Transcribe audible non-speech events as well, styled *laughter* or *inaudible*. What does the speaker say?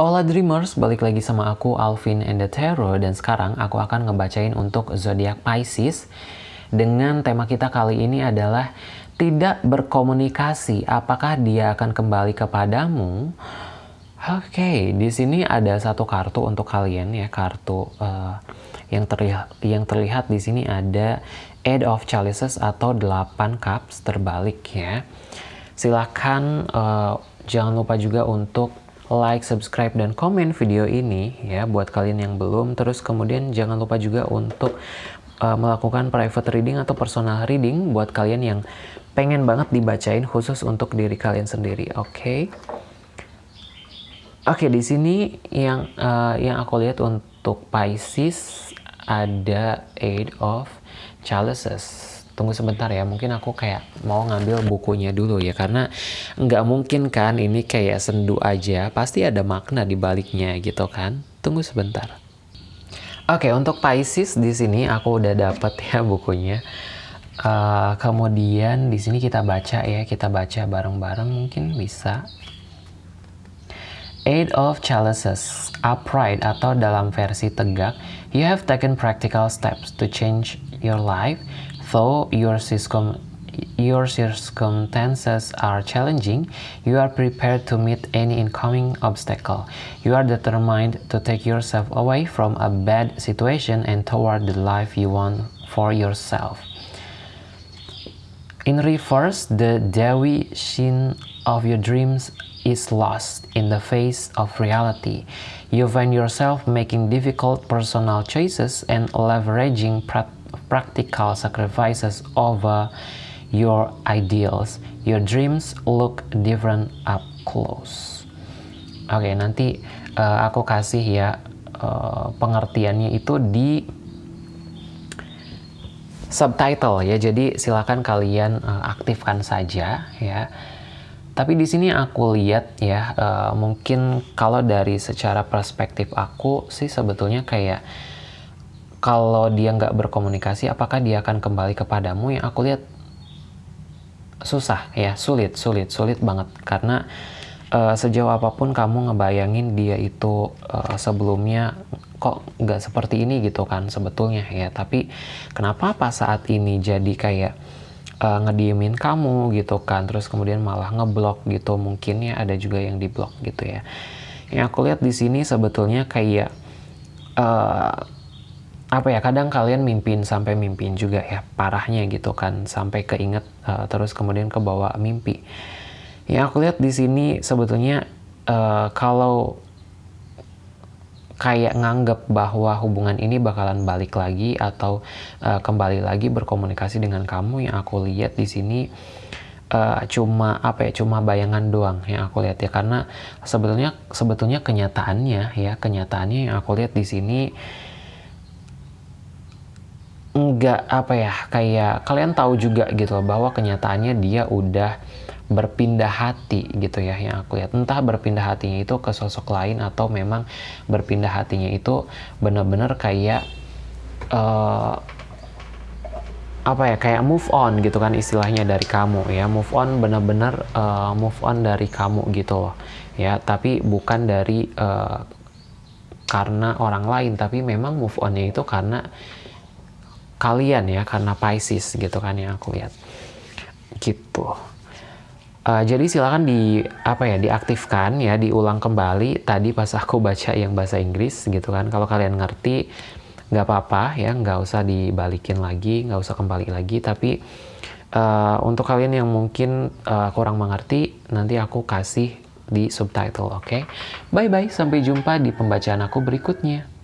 Hola Dreamers, balik lagi sama aku Alvin and the Tarot dan sekarang aku akan ngebacain untuk zodiak Pisces dengan tema kita kali ini adalah tidak berkomunikasi. Apakah dia akan kembali kepadamu? Oke, okay, di sini ada satu kartu untuk kalian ya, kartu uh, yang terlihat yang terlihat di sini ada Eight of Chalices atau 8 cups terbalik ya. Silahkan uh, jangan lupa juga untuk like, subscribe, dan komen video ini ya buat kalian yang belum. Terus kemudian jangan lupa juga untuk uh, melakukan private reading atau personal reading buat kalian yang pengen banget dibacain khusus untuk diri kalian sendiri. Oke. Okay? Oke, okay, di sini yang uh, yang aku lihat untuk Pisces ada Eight of Chalices tunggu sebentar ya mungkin aku kayak mau ngambil bukunya dulu ya karena nggak mungkin kan ini kayak sendu aja pasti ada makna di baliknya gitu kan. Tunggu sebentar. Oke untuk Pisces di sini aku udah dapet ya *laughs* bukunya. Uh, kemudian di sini kita baca ya kita baca bareng-bareng mungkin bisa Eight of Chalices, upright atau dalam versi tegak, you have taken practical steps to change your life Though your, your circumstances are challenging, you are prepared to meet any incoming obstacle. You are determined to take yourself away from a bad situation and toward the life you want for yourself. In reverse, the Dewi Shin of your dreams is lost in the face of reality. You find yourself making difficult personal choices and leveraging practical sacrifices over your ideals. Your dreams look different up close. Oke, okay, nanti uh, aku kasih ya uh, pengertiannya itu di subtitle ya. Jadi silakan kalian uh, aktifkan saja ya. Tapi di sini aku lihat ya, uh, mungkin kalau dari secara perspektif aku sih sebetulnya kayak kalau dia nggak berkomunikasi, apakah dia akan kembali kepadamu? Yang aku lihat susah ya, sulit, sulit, sulit banget karena uh, sejauh apa pun kamu ngebayangin dia itu uh, sebelumnya kok nggak seperti ini gitu kan sebetulnya ya. Tapi kenapa pas saat ini jadi kayak uh, ngediemin kamu gitu kan, terus kemudian malah ngeblok gitu. Mungkin ya ada juga yang diblok gitu ya. Yang aku lihat di sini sebetulnya kayak uh, apa ya kadang kalian mimpin sampai mimpin juga ya parahnya gitu kan. Sampai keinget uh, terus kemudian ke bawah mimpi. Yang aku lihat di sini sebetulnya uh, kalau kayak nganggep bahwa hubungan ini bakalan balik lagi atau uh, kembali lagi berkomunikasi dengan kamu yang aku lihat di sini uh, cuma apa ya cuma bayangan doang yang aku lihat ya. Karena sebetulnya sebetulnya kenyataannya ya kenyataannya yang aku lihat di sini nggak apa ya kayak kalian tahu juga gitu loh bahwa kenyataannya dia udah berpindah hati gitu ya yang aku lihat. Entah berpindah hatinya itu ke sosok lain atau memang berpindah hatinya itu bener-bener kayak uh, apa ya kayak move on gitu kan istilahnya dari kamu ya. Move on bener-bener uh, move on dari kamu gitu loh ya. Tapi bukan dari uh, karena orang lain tapi memang move onnya itu karena kalian ya karena Pisces gitu kan yang aku lihat. Gitu uh, jadi silakan di apa ya diaktifkan ya diulang kembali. Tadi pas aku baca yang bahasa Inggris gitu kan. Kalau kalian ngerti nggak apa-apa ya nggak usah dibalikin lagi nggak usah kembali lagi. Tapi uh, untuk kalian yang mungkin uh, kurang mengerti nanti aku kasih di subtitle oke? Okay? bye bye sampai jumpa di pembacaan aku berikutnya